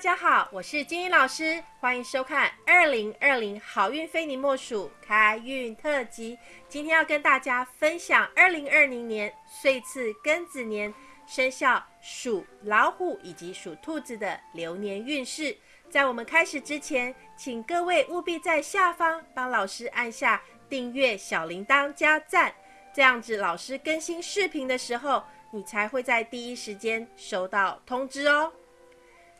大家好，我是金英老师，欢迎收看二零二零好运非你莫属开运特辑。今天要跟大家分享二零二零年岁次庚子年生肖属老虎以及属兔子的流年运势。在我们开始之前，请各位务必在下方帮老师按下订阅、小铃铛加赞，这样子老师更新视频的时候，你才会在第一时间收到通知哦。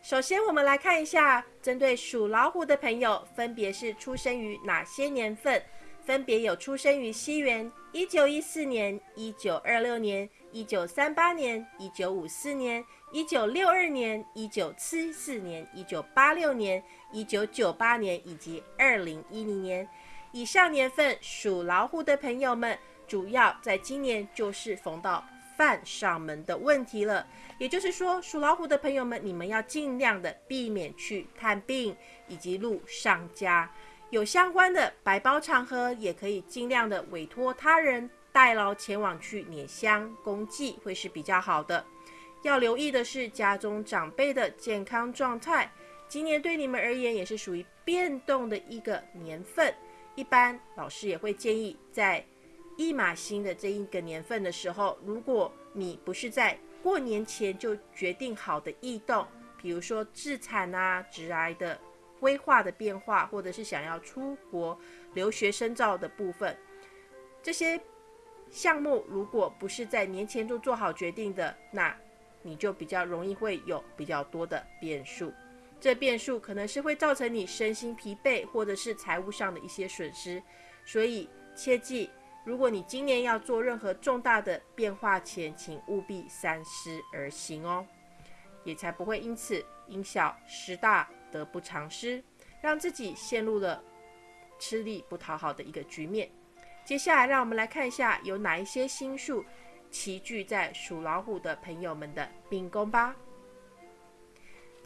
首先，我们来看一下，针对属老虎的朋友，分别是出生于哪些年份？分别有出生于西元一九一四年、一九二六年、一九三八年、一九五四年、一九六二年、一九七四年、一九八六年、一九九八年以及二零一零年。以上年份属老虎的朋友们，主要在今年就是逢到。犯上门的问题了，也就是说，属老虎的朋友们，你们要尽量的避免去探病以及路上家有相关的白包场合，也可以尽量的委托他人代劳前往去拈香公祭，会是比较好的。要留意的是家中长辈的健康状态，今年对你们而言也是属于变动的一个年份，一般老师也会建议在。一马星的这一个年份的时候，如果你不是在过年前就决定好的异动，比如说自产啊、直癌的规划的变化，或者是想要出国留学深造的部分，这些项目如果不是在年前就做好决定的，那你就比较容易会有比较多的变数。这变数可能是会造成你身心疲惫，或者是财务上的一些损失，所以切记。如果你今年要做任何重大的变化前，请务必三思而行哦，也才不会因此因小失大，得不偿失，让自己陷入了吃力不讨好的一个局面。接下来，让我们来看一下有哪一些星数齐聚在属老虎的朋友们的命宫吧。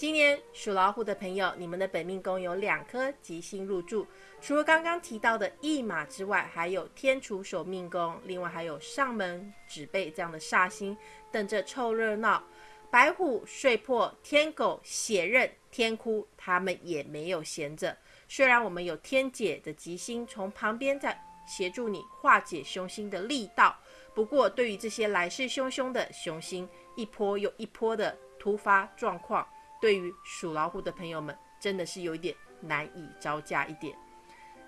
今年属老虎的朋友，你们的本命宫有两颗吉星入住，除了刚刚提到的驿马之外，还有天厨守命宫，另外还有上门指背这样的煞星等着凑热闹。白虎、睡破、天狗、血刃、天哭，他们也没有闲着。虽然我们有天解的吉星从旁边在协助你化解凶星的力道，不过对于这些来势汹汹的凶星，一波又一波的突发状况。对于属老虎的朋友们，真的是有一点难以招架一点。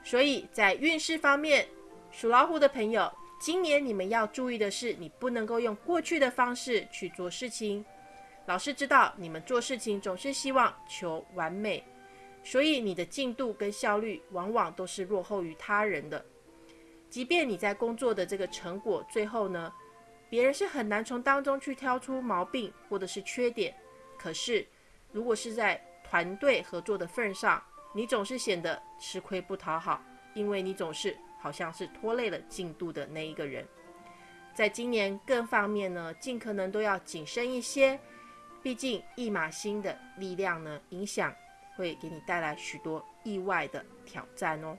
所以在运势方面，属老虎的朋友，今年你们要注意的是，你不能够用过去的方式去做事情。老师知道你们做事情总是希望求完美，所以你的进度跟效率往往都是落后于他人的。即便你在工作的这个成果最后呢，别人是很难从当中去挑出毛病或者是缺点，可是。如果是在团队合作的份上，你总是显得吃亏不讨好，因为你总是好像是拖累了进度的那一个人。在今年各方面呢，尽可能都要谨慎一些，毕竟一马星的力量呢，影响会给你带来许多意外的挑战哦。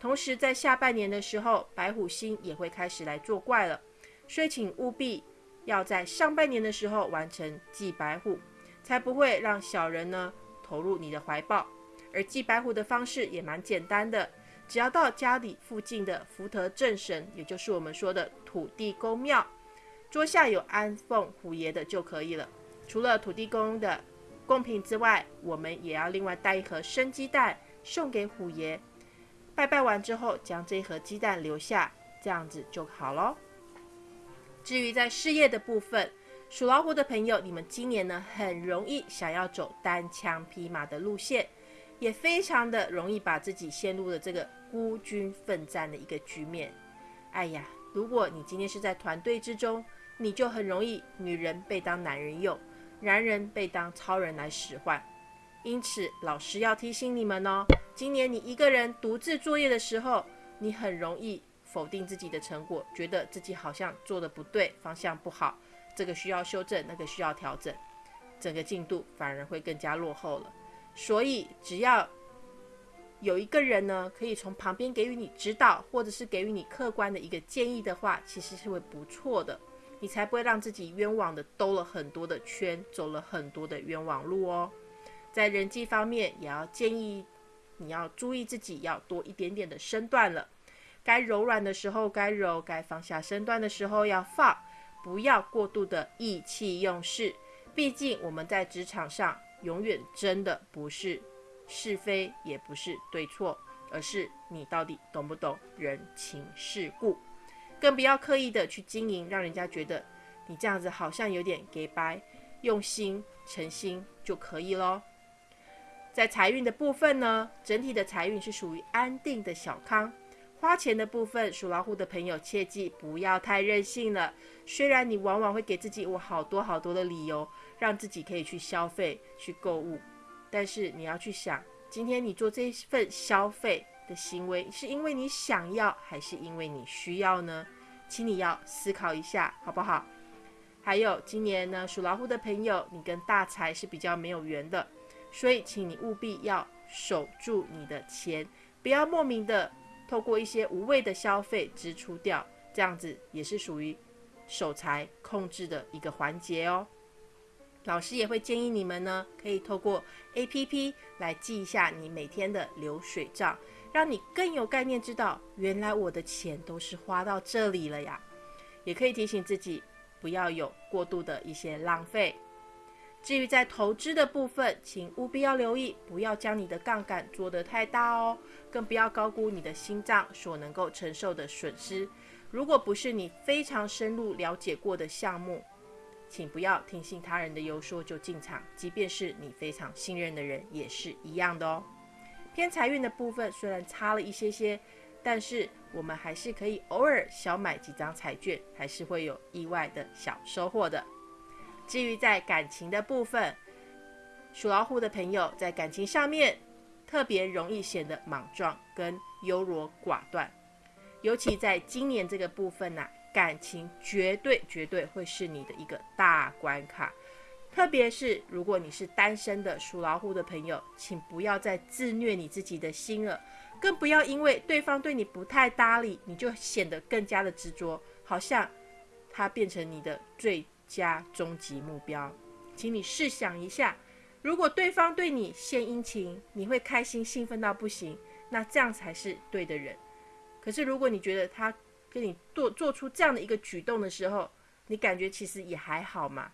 同时，在下半年的时候，白虎星也会开始来作怪了，所以请务必要在上半年的时候完成祭白虎。才不会让小人呢投入你的怀抱。而祭白虎的方式也蛮简单的，只要到家里附近的福德正神，也就是我们说的土地公庙，桌下有安奉虎爷的就可以了。除了土地公的贡品之外，我们也要另外带一盒生鸡蛋送给虎爷。拜拜完之后，将这一盒鸡蛋留下，这样子就好咯。至于在事业的部分，属老虎的朋友，你们今年呢很容易想要走单枪匹马的路线，也非常的容易把自己陷入了这个孤军奋战的一个局面。哎呀，如果你今天是在团队之中，你就很容易女人被当男人用，男人被当超人来使唤。因此，老师要提醒你们哦，今年你一个人独自作业的时候，你很容易否定自己的成果，觉得自己好像做的不对，方向不好。这个需要修正，那个需要调整，整个进度反而会更加落后了。所以，只要有一个人呢，可以从旁边给予你指导，或者是给予你客观的一个建议的话，其实是会不错的。你才不会让自己冤枉的兜了很多的圈，走了很多的冤枉路哦。在人际方面，也要建议你要注意自己，要多一点点的身段了。该柔软的时候该柔，该放下身段的时候要放，不要过度的意气用事。毕竟我们在职场上，永远真的不是是非，也不是对错，而是你到底懂不懂人情世故。更不要刻意的去经营，让人家觉得你这样子好像有点给白，用心诚心就可以咯。在财运的部分呢，整体的财运是属于安定的小康。花钱的部分，属老虎的朋友切记不要太任性了。虽然你往往会给自己我好多好多的理由，让自己可以去消费、去购物，但是你要去想，今天你做这份消费的行为，是因为你想要，还是因为你需要呢？请你要思考一下，好不好？还有，今年呢，属老虎的朋友，你跟大财是比较没有缘的，所以请你务必要守住你的钱，不要莫名的。透过一些无谓的消费支出掉，这样子也是属于守财控制的一个环节哦。老师也会建议你们呢，可以透过 A P P 来记一下你每天的流水账，让你更有概念，知道原来我的钱都是花到这里了呀。也可以提醒自己不要有过度的一些浪费。至于在投资的部分，请务必要留意，不要将你的杠杆做得太大哦，更不要高估你的心脏所能够承受的损失。如果不是你非常深入了解过的项目，请不要听信他人的游说就进场，即便是你非常信任的人也是一样的哦。偏财运的部分虽然差了一些些，但是我们还是可以偶尔小买几张彩券，还是会有意外的小收获的。至于在感情的部分，属老虎的朋友在感情上面特别容易显得莽撞跟优柔寡断，尤其在今年这个部分呢，感情绝对绝对会是你的一个大关卡。特别是如果你是单身的属老虎的朋友，请不要再自虐你自己的心了，更不要因为对方对你不太搭理，你就显得更加的执着，好像他变成你的最。加终极目标，请你试想一下，如果对方对你献殷勤，你会开心兴奋到不行，那这样才是对的人。可是如果你觉得他跟你做做出这样的一个举动的时候，你感觉其实也还好嘛，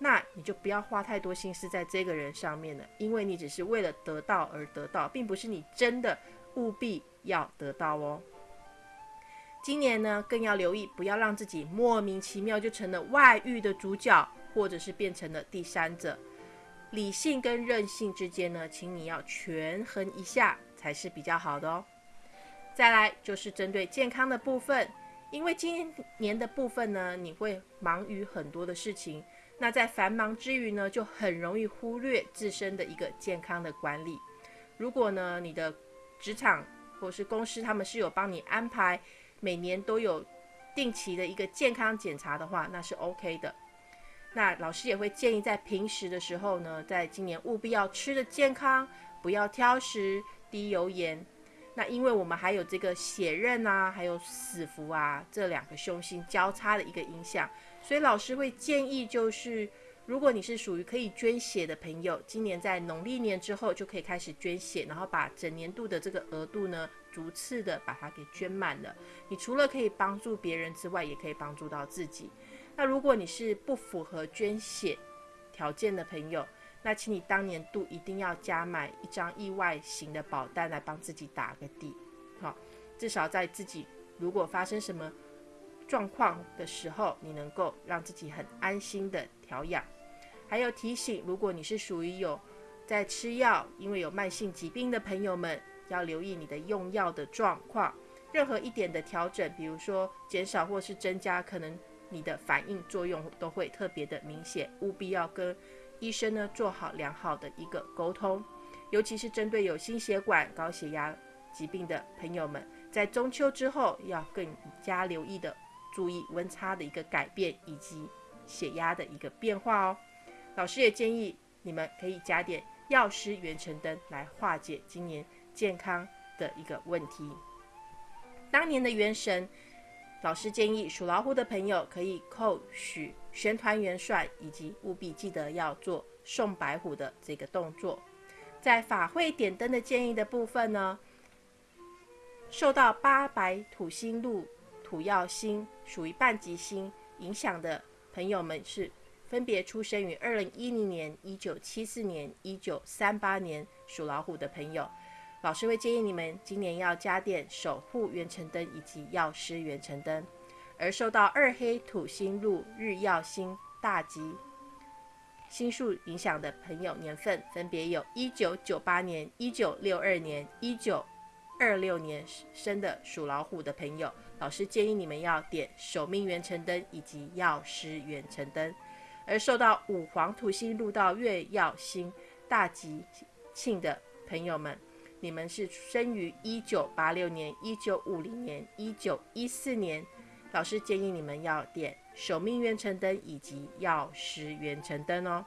那你就不要花太多心思在这个人上面了，因为你只是为了得到而得到，并不是你真的务必要得到哦。今年呢，更要留意，不要让自己莫名其妙就成了外遇的主角，或者是变成了第三者。理性跟任性之间呢，请你要权衡一下，才是比较好的哦。再来就是针对健康的部分，因为今年的部分呢，你会忙于很多的事情，那在繁忙之余呢，就很容易忽略自身的一个健康的管理。如果呢，你的职场或是公司他们是有帮你安排。每年都有定期的一个健康检查的话，那是 OK 的。那老师也会建议在平时的时候呢，在今年务必要吃的健康，不要挑食、低油盐。那因为我们还有这个血刃啊，还有死符啊这两个凶星交叉的一个影响，所以老师会建议就是。如果你是属于可以捐血的朋友，今年在农历年之后就可以开始捐血，然后把整年度的这个额度呢，逐次的把它给捐满了。你除了可以帮助别人之外，也可以帮助到自己。那如果你是不符合捐血条件的朋友，那请你当年度一定要加买一张意外型的保单来帮自己打个底，好，至少在自己如果发生什么状况的时候，你能够让自己很安心的调养。还有提醒，如果你是属于有在吃药，因为有慢性疾病的朋友们，要留意你的用药的状况。任何一点的调整，比如说减少或是增加，可能你的反应作用都会特别的明显。务必要跟医生呢做好良好的一个沟通，尤其是针对有心血管、高血压疾病的朋友们，在中秋之后要更加留意的注意温差的一个改变以及血压的一个变化哦。老师也建议你们可以加点药师元辰灯来化解今年健康的一个问题。当年的元神，老师建议属老虎的朋友可以扣许玄团元帅，以及务必记得要做送白虎的这个动作，在法会点灯的建议的部分呢，受到八白土星路土曜星属于半吉星影响的朋友们是分别出生于二零一零年、一九七四年、一九三八年属老虎的朋友。老师会建议你们今年要加点守护元辰灯以及药师元辰灯。而受到二黑土星入日曜星大吉星数影响的朋友，年份分别有一九九八年、一九六二年、一九二六年生的属老虎的朋友，老师建议你们要点守命元辰灯以及药师元辰灯。而受到五黄土星入到月曜星大吉庆的朋友们，你们是生于一九八六年、一九五零年、一九一四年。老师建议你们要点守命元辰灯以及药师元辰灯哦。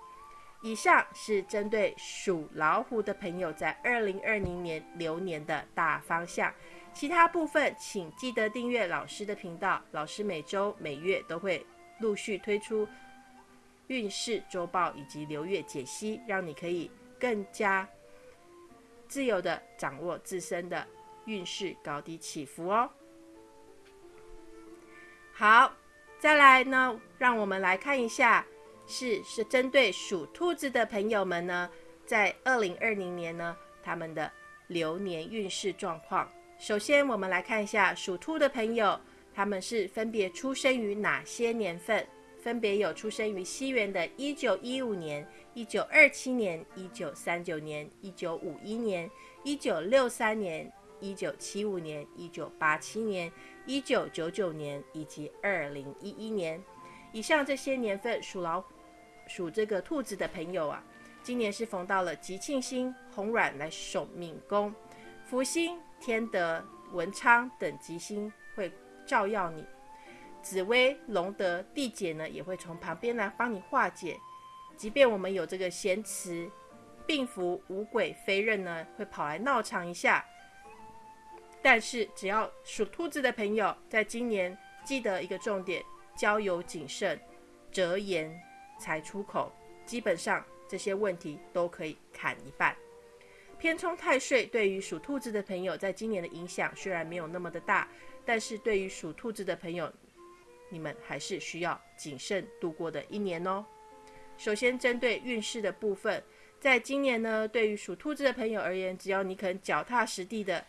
以上是针对属老虎的朋友在二零二零年流年的大方向，其他部分请记得订阅老师的频道。老师每周每月都会陆续推出运势周报以及流月解析，让你可以更加自由的掌握自身的运势高低起伏哦。好，再来呢，让我们来看一下，是是针对属兔子的朋友们呢，在二零二零年呢，他们的流年运势状况。首先，我们来看一下属兔的朋友，他们是分别出生于哪些年份？分别有出生于西元的一九一五年、一九二七年、一九三九年、一九五一年、一九六三年。一九七五年、一九八七年、一九九九年以及二零一一年，以上这些年份属老属这个兔子的朋友啊，今年是逢到了吉庆星红鸾来守命宫，福星、天德、文昌等吉星会照耀你，紫薇、龙德、地解呢也会从旁边来帮你化解，即便我们有这个咸池、病符、五鬼、飞刃呢，会跑来闹场一下。但是，只要属兔子的朋友，在今年记得一个重点：交友谨慎，折言才出口。基本上这些问题都可以砍一半。偏冲太岁对于属兔子的朋友，在今年的影响虽然没有那么的大，但是对于属兔子的朋友，你们还是需要谨慎度过的一年哦。首先，针对运势的部分，在今年呢，对于属兔子的朋友而言，只要你肯脚踏实地的。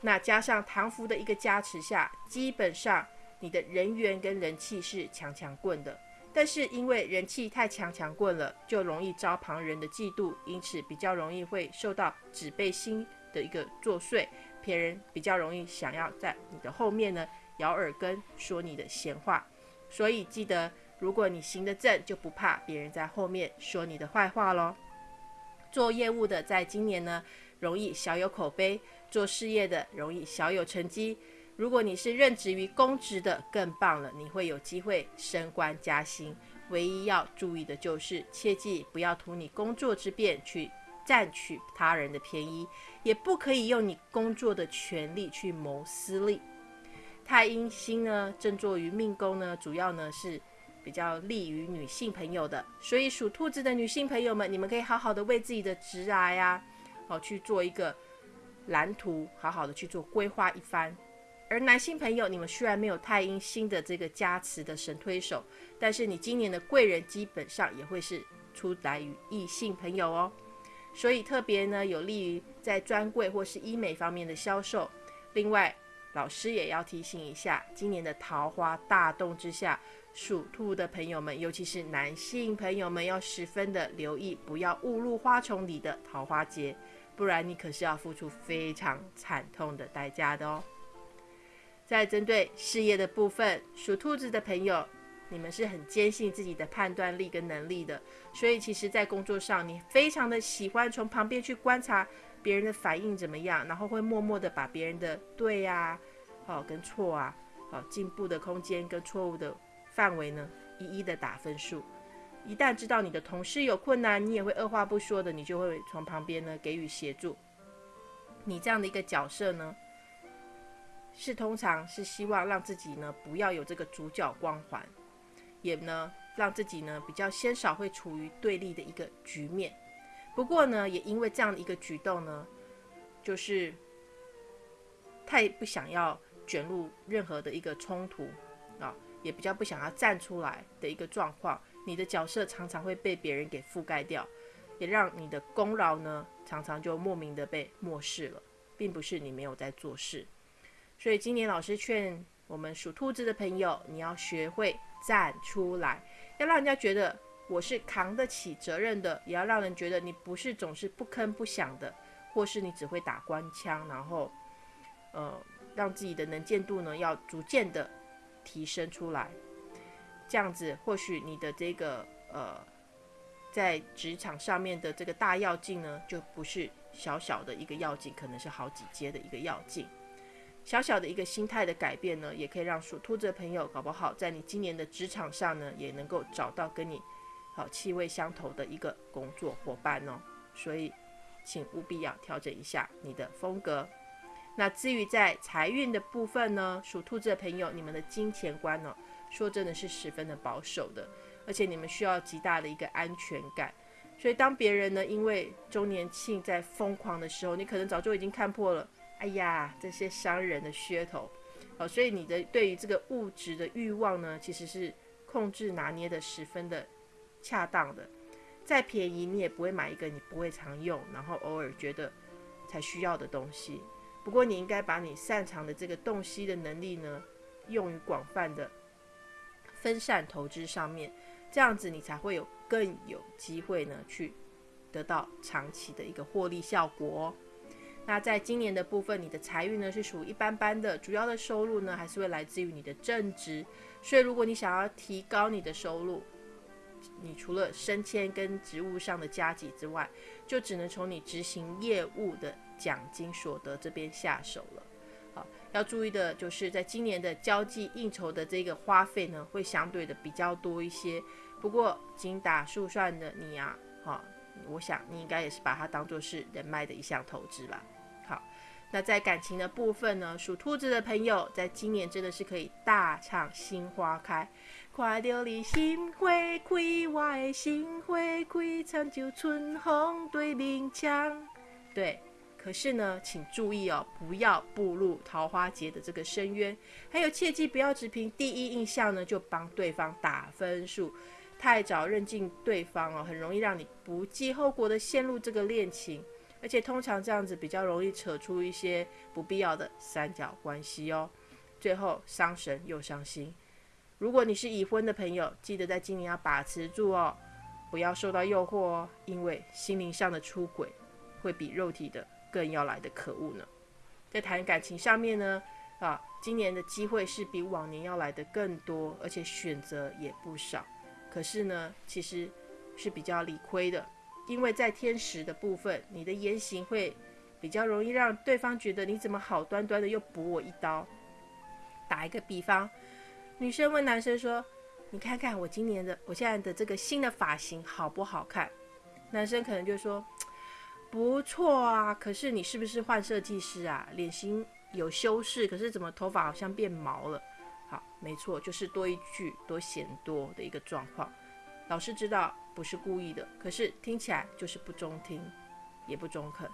那加上唐福的一个加持下，基本上你的人缘跟人气是强强棍的。但是因为人气太强强棍了，就容易招旁人的嫉妒，因此比较容易会受到指背心的一个作祟，别人比较容易想要在你的后面呢咬耳根说你的闲话。所以记得，如果你行得正，就不怕别人在后面说你的坏话喽。做业务的在今年呢，容易小有口碑。做事业的容易小有成绩，如果你是任职于公职的，更棒了，你会有机会升官加薪。唯一要注意的就是，切记不要图你工作之便去占取他人的便宜，也不可以用你工作的权利去谋私利。太阴星呢，正坐于命宫呢，主要呢是比较利于女性朋友的，所以属兔子的女性朋友们，你们可以好好的为自己的职涯呀，好去做一个。蓝图好好的去做规划一番，而男性朋友，你们虽然没有太阴星的这个加持的神推手，但是你今年的贵人基本上也会是出来于异性朋友哦，所以特别呢有利于在专柜或是医美方面的销售。另外，老师也要提醒一下，今年的桃花大动之下，属兔的朋友们，尤其是男性朋友们，要十分的留意，不要误入花丛里的桃花劫。不然你可是要付出非常惨痛的代价的哦。在针对事业的部分，属兔子的朋友，你们是很坚信自己的判断力跟能力的，所以其实，在工作上，你非常的喜欢从旁边去观察别人的反应怎么样，然后会默默的把别人的对呀、好跟错啊、好进步的空间跟错误的范围呢，一一的打分数。一旦知道你的同事有困难，你也会二话不说的，你就会从旁边呢给予协助。你这样的一个角色呢，是通常是希望让自己呢不要有这个主角光环，也呢让自己呢比较鲜少会处于对立的一个局面。不过呢，也因为这样的一个举动呢，就是太不想要卷入任何的一个冲突啊，也比较不想要站出来的一个状况，你的角色常常会被别人给覆盖掉，也让你的功劳呢常常就莫名的被漠视了，并不是你没有在做事。所以今年老师劝我们属兔子的朋友，你要学会站出来，要让人家觉得。我是扛得起责任的，也要让人觉得你不是总是不吭不响的，或是你只会打官腔，然后，呃，让自己的能见度呢要逐渐的提升出来。这样子，或许你的这个呃，在职场上面的这个大要劲呢，就不是小小的一个要劲，可能是好几阶的一个要劲。小小的一个心态的改变呢，也可以让属兔子的朋友搞不好在你今年的职场上呢，也能够找到跟你。好，气味相投的一个工作伙伴哦，所以请务必要调整一下你的风格。那至于在财运的部分呢，属兔子的朋友，你们的金钱观呢，说真的是十分的保守的，而且你们需要极大的一个安全感。所以当别人呢因为周年庆在疯狂的时候，你可能早就已经看破了，哎呀，这些商人的噱头。好，所以你的对于这个物质的欲望呢，其实是控制拿捏的十分的。恰当的，再便宜你也不会买一个你不会常用，然后偶尔觉得才需要的东西。不过你应该把你擅长的这个洞悉的能力呢，用于广泛的分散投资上面，这样子你才会有更有机会呢去得到长期的一个获利效果。那在今年的部分，你的财运呢是属于一般般的，主要的收入呢还是会来自于你的正职。所以如果你想要提高你的收入，你除了升迁跟职务上的加级之外，就只能从你执行业务的奖金所得这边下手了。好，要注意的就是在今年的交际应酬的这个花费呢，会相对的比较多一些。不过精打细算的你啊，哈，我想你应该也是把它当做是人脉的一项投资吧。好，那在感情的部分呢，属兔子的朋友，在今年真的是可以大唱新花开。看到你心花开，我的心花开，亲像春风对面墙。对，可是呢，请注意哦，不要步入桃花劫的这个深渊。还有，切记不要只凭第一印象呢就帮对方打分数，太早认定对方哦，很容易让你不计后果的陷入这个恋情，而且通常这样子比较容易扯出一些不必要的三角关系哦，最后伤神又伤心。如果你是已婚的朋友，记得在今年要把持住哦，不要受到诱惑哦，因为心灵上的出轨会比肉体的更要来的可恶呢。在谈感情上面呢，啊，今年的机会是比往年要来的更多，而且选择也不少。可是呢，其实是比较理亏的，因为在天时的部分，你的言行会比较容易让对方觉得你怎么好端端的又补我一刀。打一个比方。女生问男生说：“你看看我今年的，我现在的这个新的发型好不好看？”男生可能就说：“不错啊，可是你是不是换设计师啊？脸型有修饰，可是怎么头发好像变毛了？”好，没错，就是多一句多嫌多的一个状况。老师知道不是故意的，可是听起来就是不中听，也不中肯，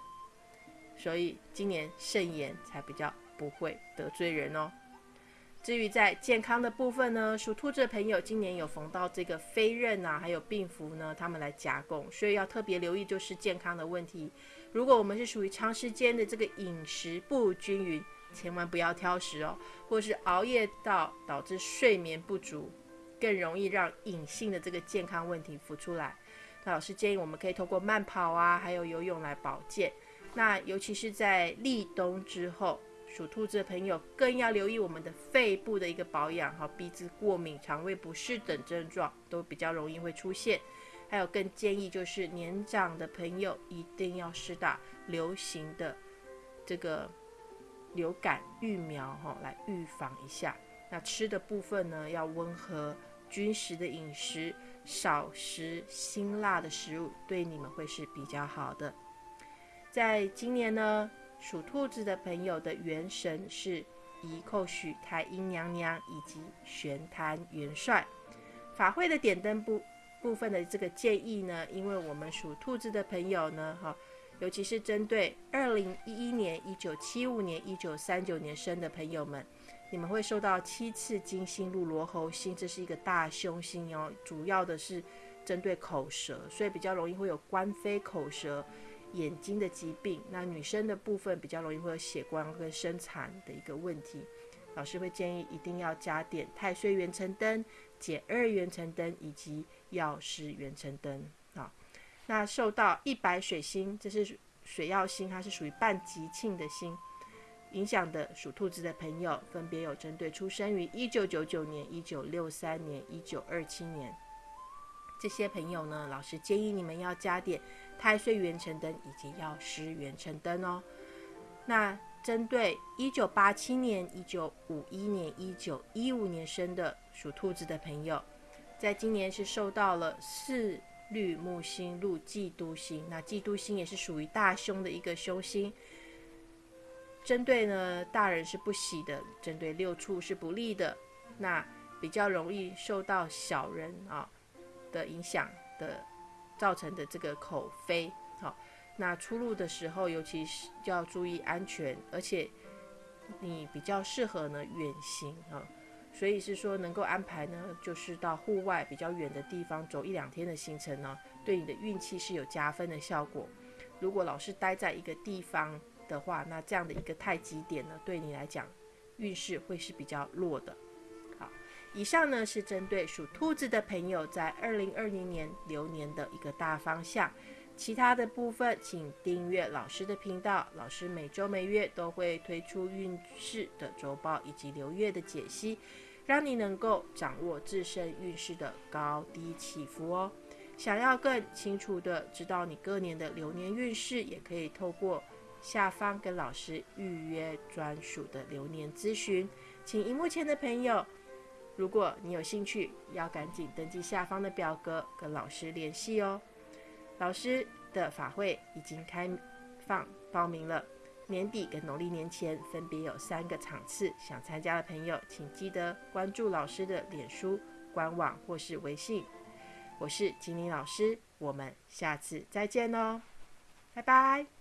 所以今年慎言才比较不会得罪人哦。至于在健康的部分呢，属兔子的朋友今年有逢到这个飞刃啊，还有病符呢，他们来夹攻，所以要特别留意就是健康的问题。如果我们是属于长时间的这个饮食不均匀，千万不要挑食哦，或是熬夜到导致睡眠不足，更容易让隐性的这个健康问题浮出来。那老师建议我们可以透过慢跑啊，还有游泳来保健。那尤其是在立冬之后。属兔子的朋友更要留意我们的肺部的一个保养，哈，鼻子过敏、肠胃不适等症状都比较容易会出现。还有更建议就是年长的朋友一定要施打流行的这个流感疫苗，哈，来预防一下。那吃的部分呢，要温和均食的饮食，少食辛辣的食物，对你们会是比较好的。在今年呢。属兔子的朋友的元神是宜寇许太阴娘娘以及玄坛元帅。法会的点灯部部分的这个建议呢，因为我们属兔子的朋友呢，哈，尤其是针对二零一一年、一九七五年、一九三九年生的朋友们，你们会受到七次金星入罗喉星，这是一个大凶星哦，主要的是针对口舌，所以比较容易会有官非口舌、眼睛的疾病。那女生的部分比较容易会有血光跟生产的一个问题。老师会建议一定要加点太岁元辰灯、减二元辰灯以及药师元辰灯啊。那受到一白水星，这是水曜星，它是属于半吉庆的星，影响的属兔子的朋友，分别有针对出生于一九九九年、一九六三年、一九二七年这些朋友呢，老师建议你们要加点太岁元辰灯以及药师元辰灯哦。那针对一九八七年、一九五一年、一九一五年生的属兔子的朋友，在今年是受到了四绿木星入嫉妒星，那嫉妒星也是属于大凶的一个凶星。针对呢大人是不喜的，针对六畜是不利的，那比较容易受到小人啊的影响的造成的这个口飞，好。那出入的时候，尤其是要注意安全，而且你比较适合呢远行啊，所以是说能够安排呢，就是到户外比较远的地方走一两天的行程呢，对你的运气是有加分的效果。如果老是待在一个地方的话，那这样的一个太极点呢，对你来讲运势会是比较弱的。好，以上呢是针对属兔子的朋友在二零二零年流年的一个大方向。其他的部分，请订阅老师的频道。老师每周每月都会推出运势的周报以及流月的解析，让你能够掌握自身运势的高低起伏哦。想要更清楚的知道你各年的流年运势，也可以透过下方跟老师预约专属的流年咨询。请荧幕前的朋友，如果你有兴趣，要赶紧登记下方的表格跟老师联系哦。老师的法会已经开放报名了，年底跟农历年前分别有三个场次，想参加的朋友请记得关注老师的脸书官网或是微信。我是金玲老师，我们下次再见哦，拜拜。